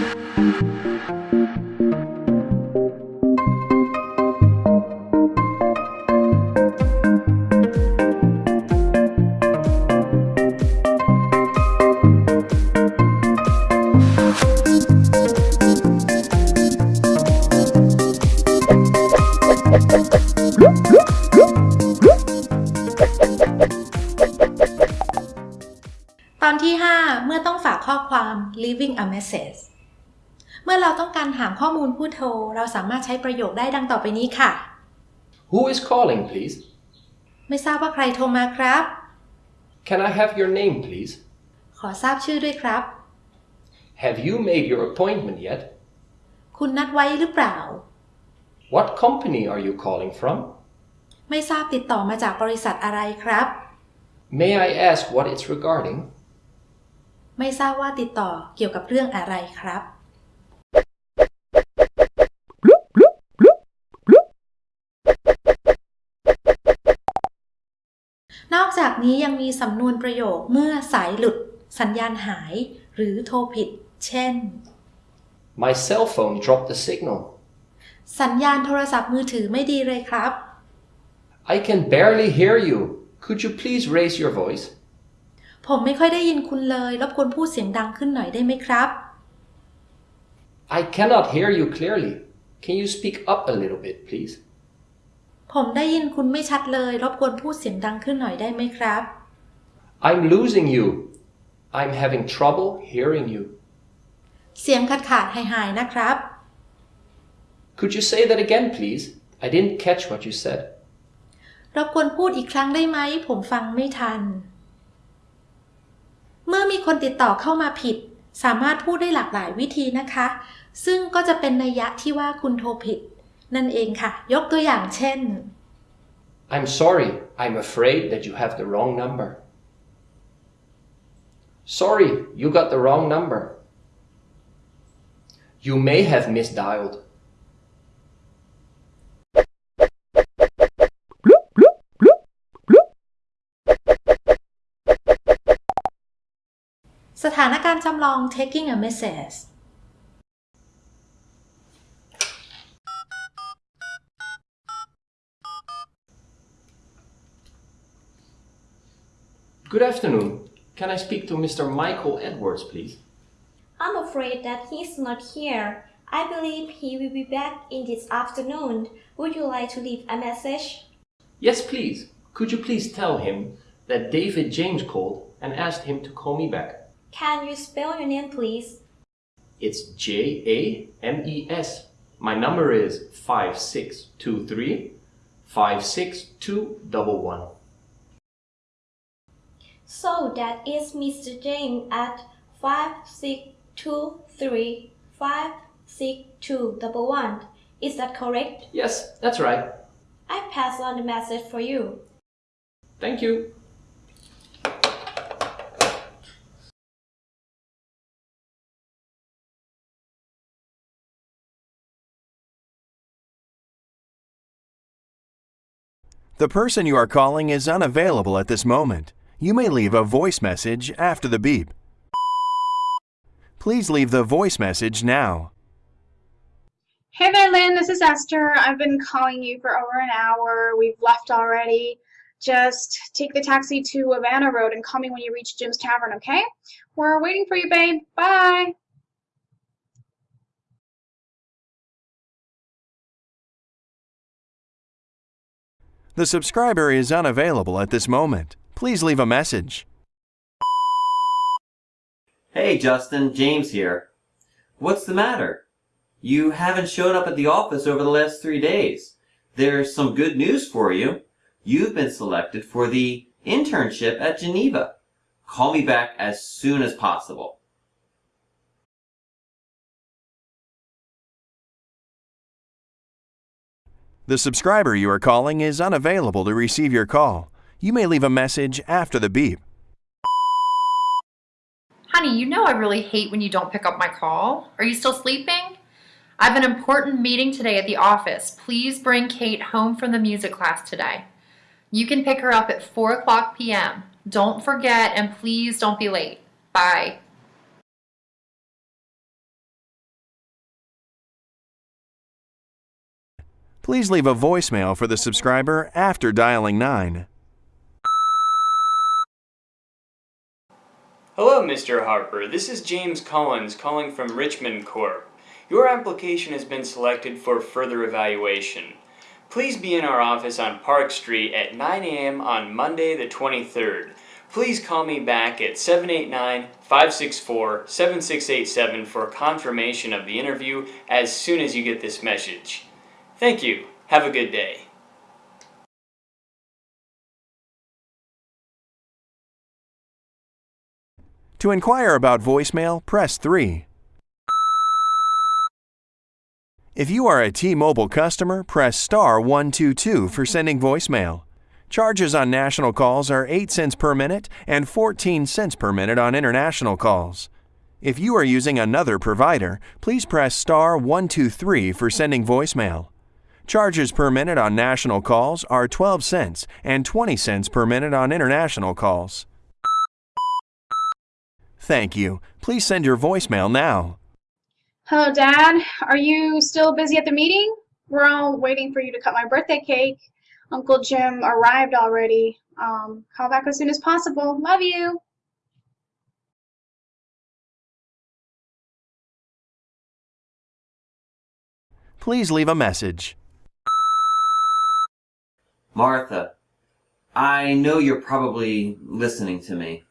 ตอนที่ 5 เมื่อต้องฝากข้อความ leaving a message เมื่อเราต้องการถามข้อมูลผู้โทร เราสามารถใช้ประโยคได้ดังต่อไปนี้ค่ะ Who is calling, please? ไม่ทราบว่าใครโทรมาครับ Can I have your name, please? ขอทราบชื่อด้วยครับ Have you made your appointment yet? คุณนัดไว้หรือเปล่า What company are you calling from? ไม่ทราบติดต่อมาจากบริษัทอะไรครับ May I ask what it's regarding? ไม่ทราบว่าติดต่อเกี่ยวกับเรื่องอะไรครับ อกจากนี้ยังมีสำนวนประโยคเมื่อสายหลุด สัญญาณหาย หรือโทรผิด เช่น My cell phone dropped the signal. สัญญาณโทรศัพท์มือถือไม่ดีเลยครับ I can barely hear you. Could you please raise your voice? ผมไม่ค่อยได้ยินคุณเลย รบกวนพูดเสียงดังขึ้นหน่อยได้ไหมครับ I cannot hear you clearly. Can you speak up a little bit, please? ผมได้ยินคุณไม่ชัดเลย รบกวนพูดเสียงดังขึ้นหน่อยได้ไหมครับ I'm losing you. I'm having trouble hearing you. เสียงขาดขาดหายหายๆนะครับ Could you say that again, please? I didn't catch what you said. รบกวนพูดอีกครั้งได้ไหม ผมฟังไม่ทัน เมื่อมีคนติดต่อเข้ามาผิด สามารถพูดได้หลากหลายวิธีนะคะ ซึ่งก็จะเป็นนัยยะที่ว่าคุณโทรผิด นั่นเองค่ะ ยกตัวอย่างเช่น I'm sorry. I'm afraid that you have the wrong number. Sorry, you got the wrong number. You may have misdialed. สถานการณ์จำลอง taking a message Good afternoon. Can I speak to Mr. Michael Edwards, please? I'm afraid that he's not here. I believe he will be back in this afternoon. Would you like to leave a message? Yes, please. Could you please tell him that David James called and asked him to call me back? Can you spell your name, please? It's J A M E S. My number is 5623 56211. So that is Mr. James at five six two three five six two double one. Is that correct? Yes, that's right. I pass on the message for you. Thank you. The person you are calling is unavailable at this moment. You may leave a voice message after the beep. Please leave the voice message now. Hey there, Lynn. This is Esther. I've been calling you for over an hour. We've left already. Just take the taxi to Havana Road and call me when you reach Jim's Tavern, okay? We're waiting for you, babe. Bye. The subscriber is unavailable at this moment. Please leave a message. Hey, Justin, James here. What's the matter? You haven't shown up at the office over the last three days. There's some good news for you. You've been selected for the internship at Geneva. Call me back as soon as possible. The subscriber you are calling is unavailable to receive your call. You may leave a message after the beep. Honey, you know I really hate when you don't pick up my call. Are you still sleeping? I have an important meeting today at the office. Please bring Kate home from the music class today. You can pick her up at 4 o'clock p.m. Don't forget and please don't be late. Bye. Please leave a voicemail for the subscriber after dialing 9. Hello, Mr. Harper. This is James Collins calling from Richmond Corp. Your application has been selected for further evaluation. Please be in our office on Park Street at 9 a.m. on Monday the 23rd. Please call me back at 789-564-7687 for confirmation of the interview as soon as you get this message. Thank you. Have a good day. To inquire about voicemail, press 3. If you are a T-Mobile customer, press star 122 for sending voicemail. Charges on national calls are 8 cents per minute and 14 cents per minute on international calls. If you are using another provider, please press star 123 for sending voicemail. Charges per minute on national calls are 12 cents and 20 cents per minute on international calls. Thank you. Please send your voicemail now. Hello, Dad. Are you still busy at the meeting? We're all waiting for you to cut my birthday cake. Uncle Jim arrived already. Um, call back as soon as possible. Love you. Please leave a message. Martha, I know you're probably listening to me.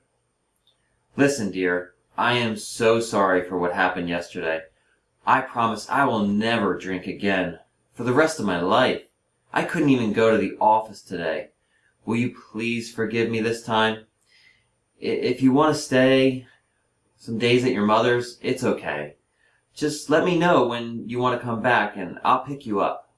Listen, dear, I am so sorry for what happened yesterday. I promise I will never drink again for the rest of my life. I couldn't even go to the office today. Will you please forgive me this time? If you want to stay some days at your mother's, it's okay. Just let me know when you want to come back and I'll pick you up.